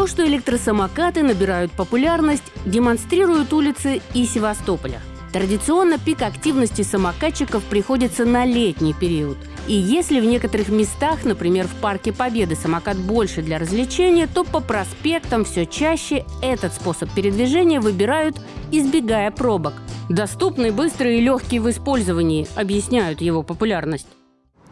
То, что электросамокаты набирают популярность, демонстрируют улицы и Севастополя. Традиционно пик активности самокатчиков приходится на летний период. И если в некоторых местах, например, в Парке Победы, самокат больше для развлечения, то по проспектам все чаще этот способ передвижения выбирают, избегая пробок. Доступный, быстрый и легкий в использовании объясняют его популярность.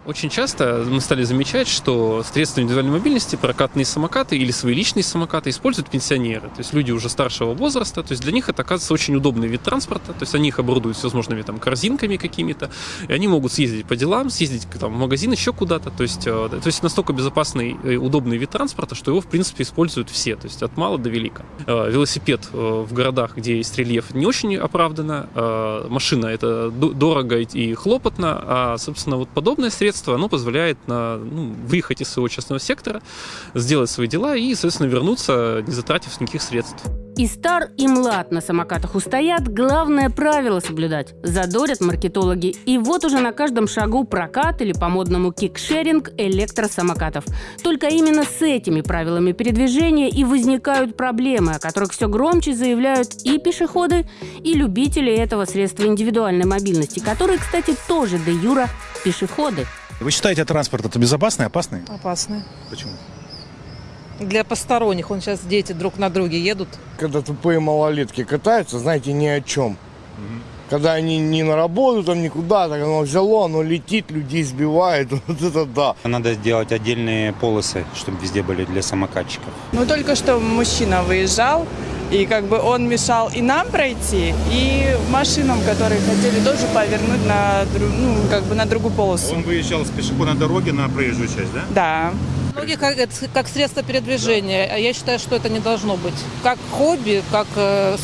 Очень часто мы стали замечать, что средства индивидуальной мобильности, прокатные самокаты или свои личные самокаты используют пенсионеры, то есть люди уже старшего возраста, то есть для них это оказывается очень удобный вид транспорта, то есть они их оборудуют всевозможными там корзинками какими-то, и они могут съездить по делам, съездить там, в магазин, еще куда-то, то есть, э, то есть настолько безопасный и удобный вид транспорта, что его в принципе используют все, то есть от мала до велика. Э, велосипед э, в городах, где есть рельеф, не очень оправданно, машина это дорого и хлопотно, а собственно вот подобное средство средство, оно позволяет на, ну, выехать из своего частного сектора, сделать свои дела и, соответственно, вернуться, не затратив никаких средств. И стар, и млад на самокатах устоят, главное правило соблюдать. Задорят маркетологи. И вот уже на каждом шагу прокат или по-модному кикшеринг электросамокатов. Только именно с этими правилами передвижения и возникают проблемы, о которых все громче заявляют и пешеходы, и любители этого средства индивидуальной мобильности, которые, кстати, тоже де юра пешеходы. Вы считаете, транспорт это безопасный, опасный? Опасный. Почему? Для посторонних. Он сейчас дети друг на друге едут. Когда тупые малолетки катаются, знаете, ни о чем. Угу. Когда они не на работу, там никуда, так оно взяло, оно летит, людей сбивает, вот это да. Надо сделать отдельные полосы, чтобы везде были для самокатчиков. Ну, только что мужчина выезжал, и как бы он мешал и нам пройти, и машинам, которые хотели тоже повернуть на, ну, как бы на другую полосу. Он выезжал с пешеходной дороги на проезжую часть, да? Да. Многие как, как средство передвижения, а я считаю, что это не должно быть. Как хобби, как э,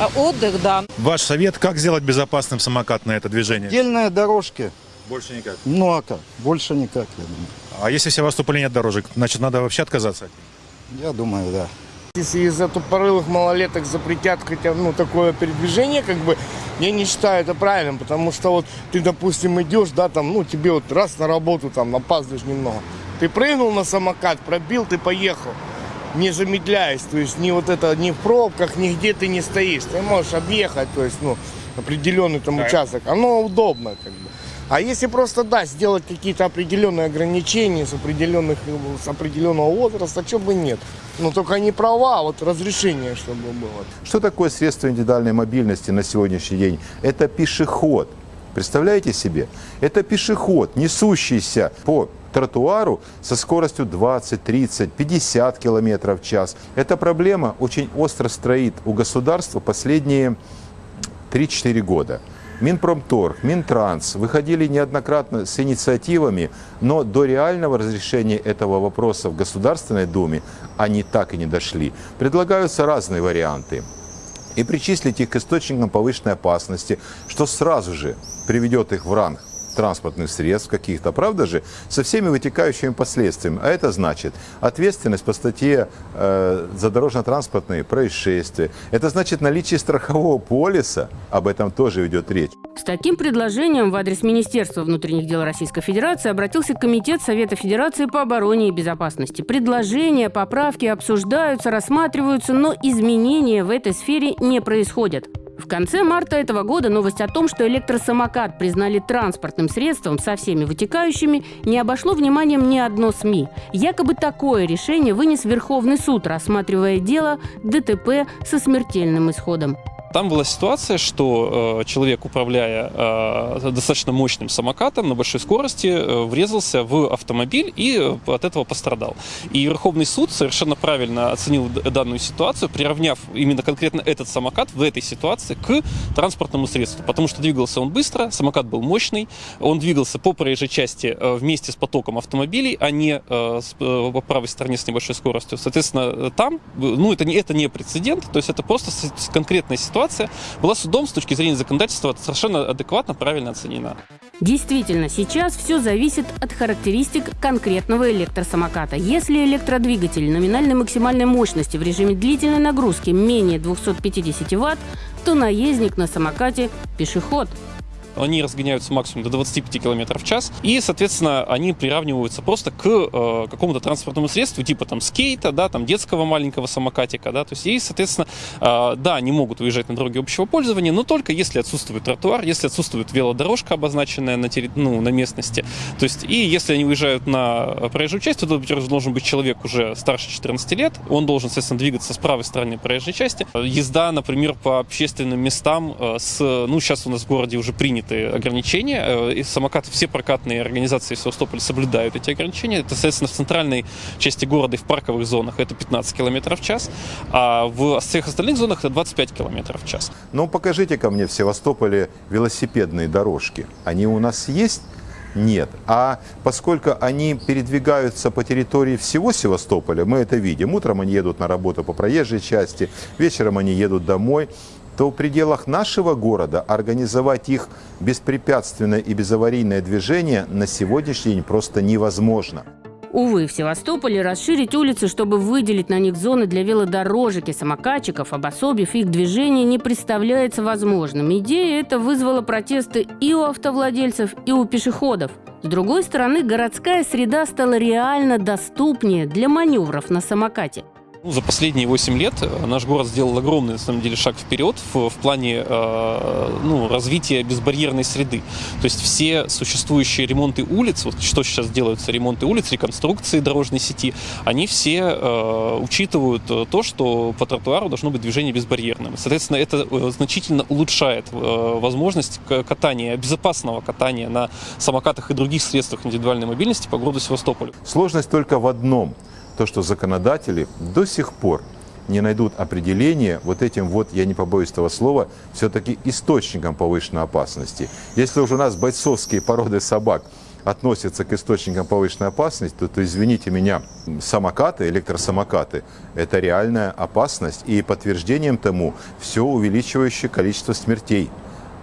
а, отдых, да. Ваш совет, как сделать безопасным самокат на это движение? Отдельные дорожки. Больше никак? Ну а как? Больше никак, я думаю. А если в Севастополе нет дорожек, значит надо вообще отказаться? Я думаю, да. Если из-за тупорылых малолеток запретят хотя ну, такое передвижение, как бы, я не считаю это правильным, потому что вот ты, допустим, идешь, да, там, ну, тебе вот раз на работу, там, опаздываешь немного. Ты прыгнул на самокат, пробил, ты поехал, не замедляясь, то есть ни вот это, ни в пробках, нигде ты не стоишь. Ты можешь объехать, то есть, ну, определенный там участок. Оно удобно, как бы. А если просто, да, сделать какие-то определенные ограничения с, определенных, с определенного возраста, что бы нет. Но только не права, а вот разрешение, чтобы было. Что такое средство индивидуальной мобильности на сегодняшний день? Это пешеход. Представляете себе? Это пешеход, несущийся по тротуару со скоростью 20, 30, 50 километров в час. Эта проблема очень остро строит у государства последние 3-4 года. Минпромторг, Минтранс выходили неоднократно с инициативами, но до реального разрешения этого вопроса в Государственной Думе они так и не дошли. Предлагаются разные варианты. И причислить их к источникам повышенной опасности, что сразу же приведет их в ранг транспортных средств каких-то, правда же, со всеми вытекающими последствиями. А это значит ответственность по статье э, за дорожно-транспортные происшествия. Это значит наличие страхового полиса, об этом тоже идет речь. С таким предложением в адрес Министерства внутренних дел Российской Федерации обратился Комитет Совета Федерации по обороне и безопасности. Предложения, поправки обсуждаются, рассматриваются, но изменения в этой сфере не происходят. В конце марта этого года новость о том, что электросамокат признали транспортным средством со всеми вытекающими, не обошло вниманием ни одно СМИ. Якобы такое решение вынес Верховный суд, рассматривая дело ДТП со смертельным исходом. Там была ситуация, что э, человек, управляя э, достаточно мощным самокатом на большой скорости, э, врезался в автомобиль и э, от этого пострадал. И Верховный суд совершенно правильно оценил данную ситуацию, приравняв именно конкретно этот самокат в этой ситуации к транспортному средству. Потому что двигался он быстро, самокат был мощный, он двигался по проезжей части э, вместе с потоком автомобилей, а не э, с, э, по правой стороне с небольшой скоростью. Соответственно, там, ну, это не, это не прецедент, то есть это просто конкретная ситуация, ситуация была судом с точки зрения законодательства совершенно адекватно, правильно оценена. Действительно, сейчас все зависит от характеристик конкретного электросамоката. Если электродвигатель номинальной максимальной мощности в режиме длительной нагрузки менее 250 Вт, то наездник на самокате – пешеход. Они разгоняются максимум до 25 км в час, и, соответственно, они приравниваются просто к э, какому-то транспортному средству, типа там скейта, да, там детского маленького самокатика, да, то есть, и, соответственно, э, да, они могут выезжать на дороге общего пользования, но только если отсутствует тротуар, если отсутствует велодорожка, обозначенная на, терри... ну, на местности, то есть, и если они выезжают на проезжую часть, то должен быть человек уже старше 14 лет, он должен, соответственно, двигаться с правой стороны проезжей части. Езда, например, по общественным местам э, с, ну, сейчас у нас в городе уже приняты ограничения, э, и самокаты, все прокатные организации Севастополя соблюдают эти ограничения. Это, соответственно, в центральной части города и в парковых зонах это 15 км в час, а в всех остальных зонах это 25 км в час. Ну, покажите ко мне в Севастополе велосипедные дорожки. Они у нас есть? Нет. А поскольку они передвигаются по территории всего Севастополя, мы это видим. Утром они едут на работу по проезжей части, вечером они едут домой то в пределах нашего города организовать их беспрепятственное и безаварийное движение на сегодняшний день просто невозможно. Увы, в Севастополе расширить улицы, чтобы выделить на них зоны для велодорожек и самокатчиков, обособив их движение, не представляется возможным. Идея эта вызвала протесты и у автовладельцев, и у пешеходов. С другой стороны, городская среда стала реально доступнее для маневров на самокате. Ну, за последние 8 лет э, наш город сделал огромный, на самом деле, шаг вперед в, в плане э, ну, развития безбарьерной среды. То есть все существующие ремонты улиц, вот что сейчас делаются, ремонты улиц, реконструкции дорожной сети, они все э, учитывают э, то, что по тротуару должно быть движение безбарьерным. Соответственно, это э, значительно улучшает э, возможность катания, безопасного катания на самокатах и других средствах индивидуальной мобильности по городу Севастополю. Сложность только в одном – то, что законодатели до сих пор не найдут определения вот этим вот, я не побоюсь этого слова, все-таки источником повышенной опасности. Если уже у нас бойцовские породы собак относятся к источникам повышенной опасности, то, то извините меня, самокаты, электросамокаты – это реальная опасность. И подтверждением тому все увеличивающее количество смертей.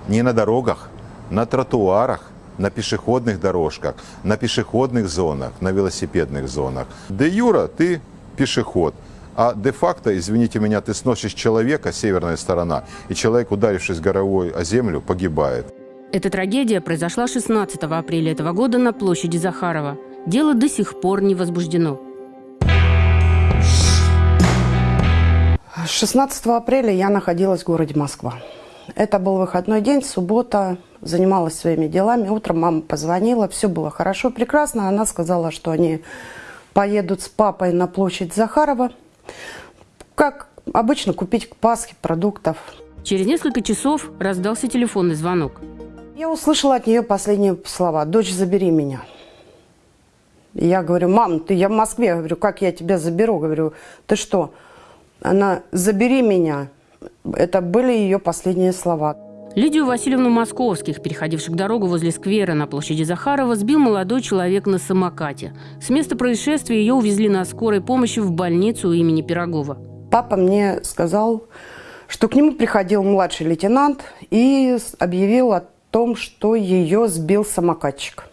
Не на дорогах, на тротуарах, на пешеходных дорожках, на пешеходных зонах, на велосипедных зонах. Де юра ты пешеход, а де-факто, извините меня, ты сносишь человека, северная сторона, и человек, ударившись горовой о землю, погибает. Эта трагедия произошла 16 апреля этого года на площади Захарова. Дело до сих пор не возбуждено. 16 апреля я находилась в городе Москва. Это был выходной день, суббота, занималась своими делами. Утром мама позвонила, все было хорошо, прекрасно. Она сказала, что они поедут с папой на площадь Захарова. Как обычно, купить к Пасхе продуктов. Через несколько часов раздался телефонный звонок. Я услышала от нее последние слова. «Дочь, забери меня». Я говорю, мам, ты, я в Москве. Я говорю, как я тебя заберу? Говорю, ты что? Она, забери меня. Это были ее последние слова. Лидию Васильевну Московских, переходивших дорогу возле сквера на площади Захарова, сбил молодой человек на самокате. С места происшествия ее увезли на скорой помощи в больницу имени Пирогова. Папа мне сказал, что к нему приходил младший лейтенант и объявил о том, что ее сбил самокатчик.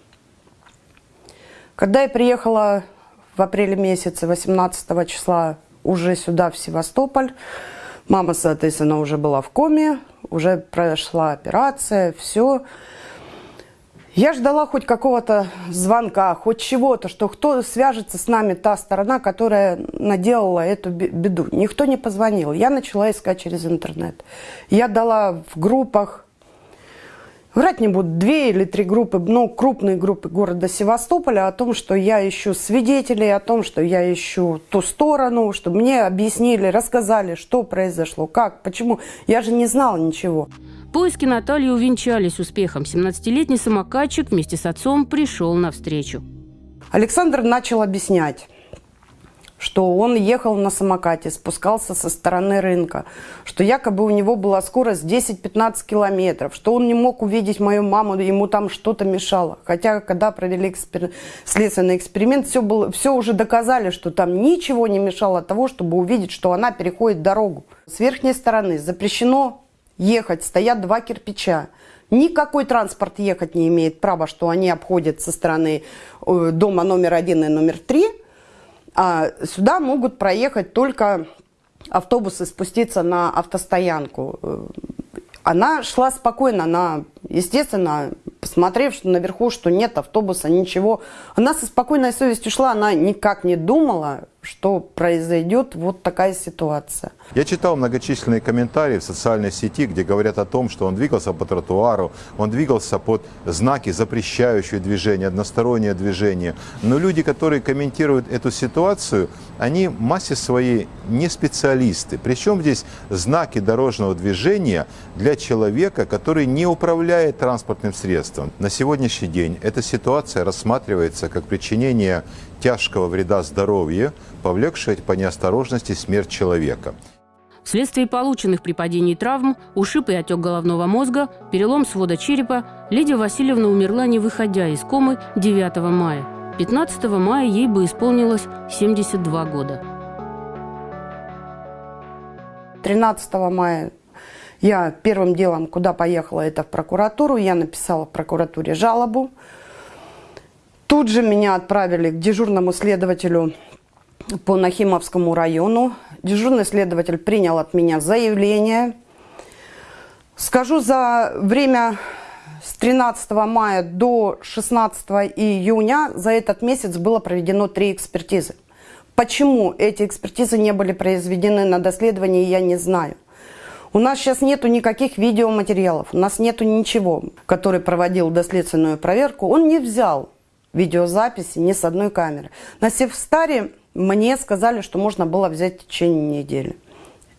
Когда я приехала в апреле месяце, 18 числа, уже сюда, в Севастополь, Мама, соответственно, уже была в коме, уже прошла операция, все. Я ждала хоть какого-то звонка, хоть чего-то, что кто свяжется с нами, та сторона, которая наделала эту беду. Никто не позвонил. Я начала искать через интернет. Я дала в группах Врать не буду, две или три группы, ну, крупные группы города Севастополя о том, что я ищу свидетелей, о том, что я ищу ту сторону, чтобы мне объяснили, рассказали, что произошло, как, почему. Я же не знала ничего. Поиски Натальи увенчались успехом. 17-летний самокатчик вместе с отцом пришел навстречу. Александр начал объяснять что он ехал на самокате, спускался со стороны рынка, что якобы у него была скорость 10-15 километров, что он не мог увидеть мою маму, ему там что-то мешало. Хотя, когда провели экспер... следственный эксперимент, все, было... все уже доказали, что там ничего не мешало того, чтобы увидеть, что она переходит дорогу. С верхней стороны запрещено ехать, стоят два кирпича. Никакой транспорт ехать не имеет права, что они обходят со стороны э, дома номер один и номер три – а сюда могут проехать только автобусы, спуститься на автостоянку. Она шла спокойно, она, естественно, посмотрев что наверху, что нет автобуса, ничего, она со спокойной совестью шла, она никак не думала, что произойдет вот такая ситуация. Я читал многочисленные комментарии в социальной сети, где говорят о том, что он двигался по тротуару, он двигался под знаки, запрещающие движение, одностороннее движение. Но люди, которые комментируют эту ситуацию, они в массе своей не специалисты. Причем здесь знаки дорожного движения для человека, который не управляет транспортным средством. На сегодняшний день эта ситуация рассматривается как причинение тяжкого вреда здоровью, повлекшее по неосторожности смерть человека. Вследствие полученных при падении травм, ушиб и отек головного мозга, перелом свода черепа, Лидия Васильевна умерла, не выходя из комы 9 мая. 15 мая ей бы исполнилось 72 года. 13 мая я первым делом, куда поехала, это в прокуратуру. Я написала в прокуратуре жалобу. Тут же меня отправили к дежурному следователю по Нахимовскому району. Дежурный следователь принял от меня заявление. Скажу, за время с 13 мая до 16 июня за этот месяц было проведено три экспертизы. Почему эти экспертизы не были произведены на доследование, я не знаю. У нас сейчас нету никаких видеоматериалов, у нас нету ничего. Который проводил доследственную проверку, он не взял видеозаписи ни с одной камеры. На Севстаре мне сказали, что можно было взять в течение недели.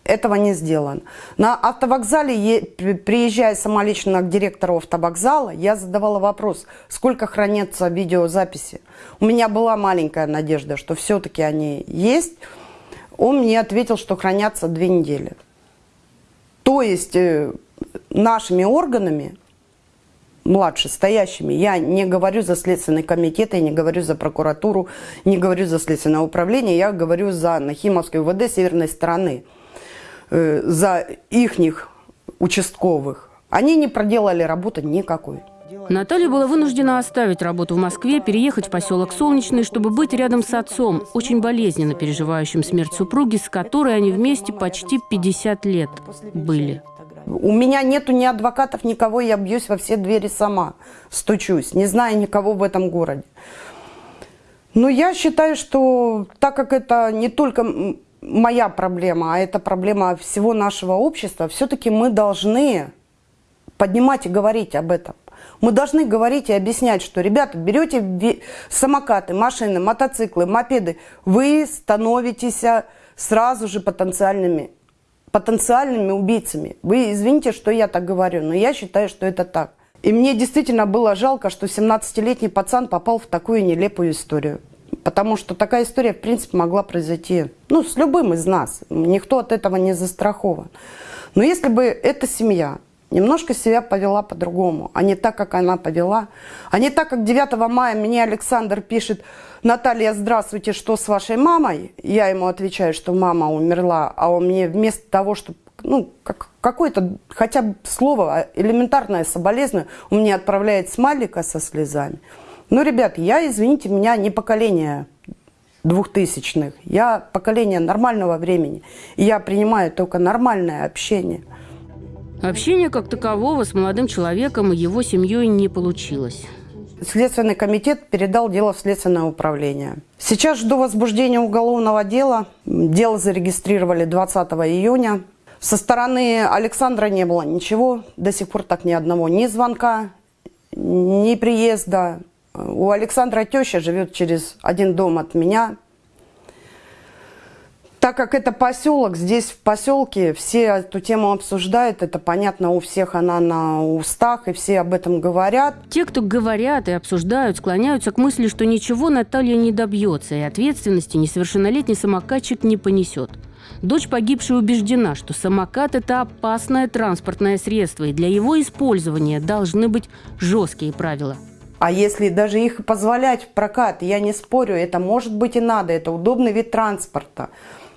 Этого не сделано. На автовокзале, приезжая сама лично к директору автовокзала, я задавала вопрос, сколько хранятся видеозаписи. У меня была маленькая надежда, что все-таки они есть. Он мне ответил, что хранятся две недели. То есть э, нашими органами младше стоящими. Я не говорю за Следственный комитет, я не говорю за прокуратуру, не говорю за Следственное управление, я говорю за Нахимовскую УВД северной стороны, э, за ихних участковых. Они не проделали работы никакой. Наталья была вынуждена оставить работу в Москве, переехать в поселок Солнечный, чтобы быть рядом с отцом, очень болезненно переживающим смерть супруги, с которой они вместе почти 50 лет были. У меня нету ни адвокатов, никого, я бьюсь во все двери сама, стучусь, не знаю никого в этом городе. Но я считаю, что так как это не только моя проблема, а это проблема всего нашего общества, все-таки мы должны поднимать и говорить об этом. Мы должны говорить и объяснять, что, ребята, берете самокаты, машины, мотоциклы, мопеды, вы становитесь сразу же потенциальными потенциальными убийцами. Вы извините, что я так говорю, но я считаю, что это так. И мне действительно было жалко, что 17-летний пацан попал в такую нелепую историю. Потому что такая история, в принципе, могла произойти ну, с любым из нас. Никто от этого не застрахован. Но если бы эта семья немножко себя повела по-другому, а не так, как она повела, а не так, как 9 мая мне Александр пишет – Наталья, здравствуйте, что с вашей мамой? Я ему отвечаю, что мама умерла, а он мне вместо того, чтобы ну, как, какое-то хотя бы слово, а элементарное соболезную, он мне отправляет смайлика со слезами. Ну, ребят, я, извините, меня не поколение двухтысячных, я поколение нормального времени. И я принимаю только нормальное общение. Общение как такового с молодым человеком и его семьей не получилось. Следственный комитет передал дело в следственное управление. Сейчас жду возбуждения уголовного дела. Дело зарегистрировали 20 июня. Со стороны Александра не было ничего. До сих пор так ни одного ни звонка, ни приезда. У Александра теща живет через один дом от меня. Так как это поселок, здесь в поселке все эту тему обсуждают, это понятно, у всех она на устах, и все об этом говорят. Те, кто говорят и обсуждают, склоняются к мысли, что ничего Наталья не добьется, и ответственности несовершеннолетний самокатчик не понесет. Дочь погибшей убеждена, что самокат – это опасное транспортное средство, и для его использования должны быть жесткие правила. А если даже их позволять в прокат, я не спорю, это может быть и надо, это удобный вид транспорта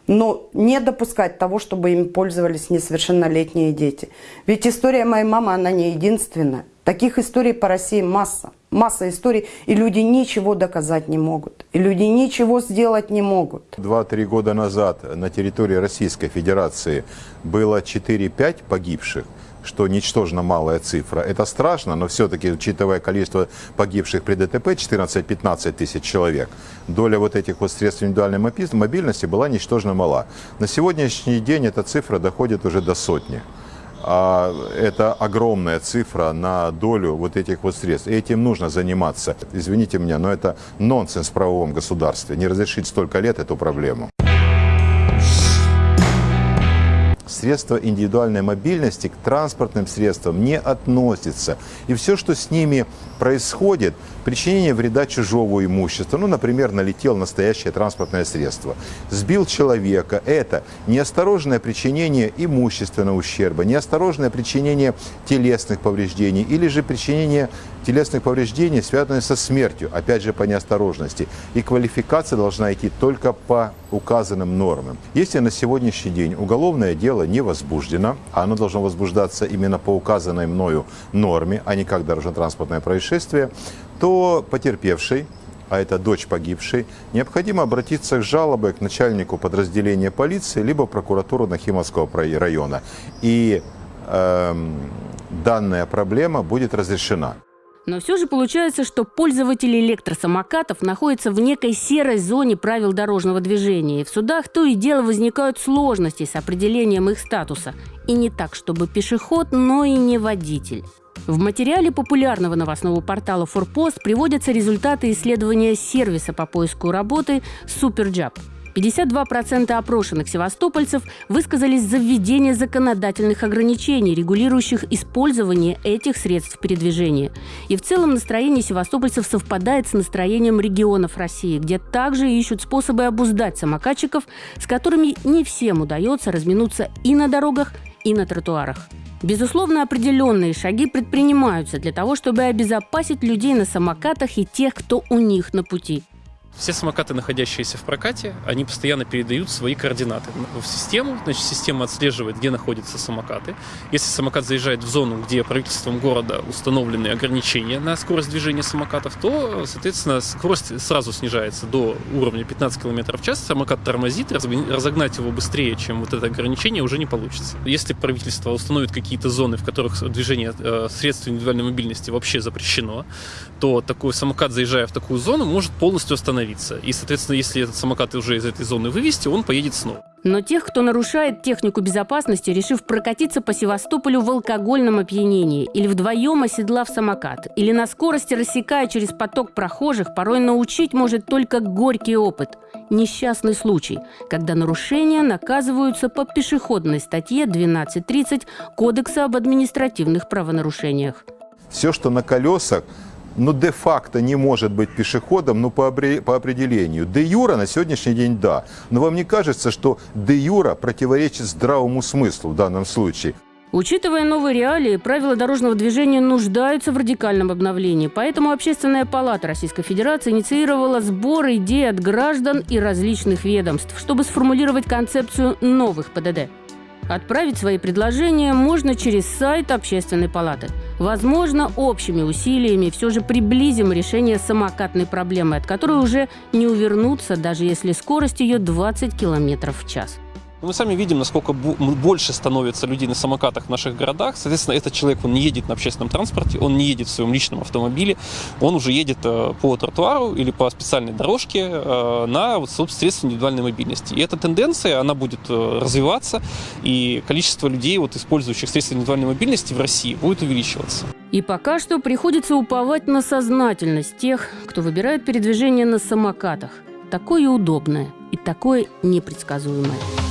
но не допускать того, чтобы им пользовались несовершеннолетние дети. Ведь история моей мамы, она не единственная. Таких историй по России масса. Масса историй, и люди ничего доказать не могут. И люди ничего сделать не могут. Два-три года назад на территории Российской Федерации было 4-5 погибших. Что ничтожно малая цифра. Это страшно, но все-таки, учитывая количество погибших при ДТП, 14-15 тысяч человек, доля вот этих вот средств индивидуальной мобильности была ничтожно мала. На сегодняшний день эта цифра доходит уже до сотни. А это огромная цифра на долю вот этих вот средств. И этим нужно заниматься. Извините меня, но это нонсенс в правовом государстве. Не разрешить столько лет эту проблему. Средства индивидуальной мобильности к транспортным средствам не относятся. И все, что с ними происходит, причинение вреда чужого имущества, ну, например, налетел настоящее транспортное средство, сбил человека, это неосторожное причинение имущественного ущерба, неосторожное причинение телесных повреждений или же причинение телесных повреждений, связанных со смертью, опять же по неосторожности. И квалификация должна идти только по указанным нормам. Если на сегодняшний день уголовное дело не возбуждено, а оно должно возбуждаться именно по указанной мною норме, а не как дорожно-транспортное происшествие, то потерпевший а это дочь погибшей, необходимо обратиться к жалобой к начальнику подразделения полиции либо прокуратуру Нахимовского района. И э, данная проблема будет разрешена. Но все же получается, что пользователи электросамокатов находятся в некой серой зоне правил дорожного движения. И в судах то и дело возникают сложности с определением их статуса. И не так, чтобы пешеход, но и не водитель. В материале популярного новостного портала «Форпост» приводятся результаты исследования сервиса по поиску работы «Суперджаб». 52% опрошенных севастопольцев высказались за введение законодательных ограничений, регулирующих использование этих средств передвижения. И в целом настроение севастопольцев совпадает с настроением регионов России, где также ищут способы обуздать самокатчиков, с которыми не всем удается разминуться и на дорогах, и на тротуарах. Безусловно, определенные шаги предпринимаются для того, чтобы обезопасить людей на самокатах и тех, кто у них на пути. Все самокаты, находящиеся в прокате, они постоянно передают свои координаты в систему. Значит, система отслеживает, где находятся самокаты. Если самокат заезжает в зону, где правительством города установлены ограничения на скорость движения самокатов, то, соответственно, скорость сразу снижается до уровня 15 км в час. Самокат тормозит, разогнать его быстрее, чем вот это ограничение, уже не получится. Если правительство установит какие-то зоны, в которых движение э, средств индивидуальной мобильности вообще запрещено, то такой самокат, заезжая в такую зону, может полностью остановиться остановиться. И, соответственно, если этот самокат уже из этой зоны вывести, он поедет снова. Но тех, кто нарушает технику безопасности, решив прокатиться по Севастополю в алкогольном опьянении, или вдвоем оседлав самокат, или на скорости рассекая через поток прохожих, порой научить может только горький опыт. Несчастный случай, когда нарушения наказываются по пешеходной статье 12.30 Кодекса об административных правонарушениях. Все, что на колесах, ну, де-факто не может быть пешеходом, ну, по, по определению. Де-юра на сегодняшний день да. Но вам не кажется, что де-юра противоречит здравому смыслу в данном случае? Учитывая новые реалии, правила дорожного движения нуждаются в радикальном обновлении. Поэтому Общественная палата Российской Федерации инициировала сбор идей от граждан и различных ведомств, чтобы сформулировать концепцию новых ПДД. Отправить свои предложения можно через сайт Общественной палаты. Возможно, общими усилиями все же приблизим решение самокатной проблемы, от которой уже не увернуться, даже если скорость ее 20 км в час. Ну, мы сами видим, насколько больше становится людей на самокатах в наших городах. Соответственно, этот человек, он не едет на общественном транспорте, он не едет в своем личном автомобиле, он уже едет э, по тротуару или по специальной дорожке э, на вот, средства индивидуальной мобильности. И эта тенденция, она будет э, развиваться, и количество людей, вот, использующих средства индивидуальной мобильности в России, будет увеличиваться. И пока что приходится уповать на сознательность тех, кто выбирает передвижение на самокатах. Такое удобное и такое непредсказуемое.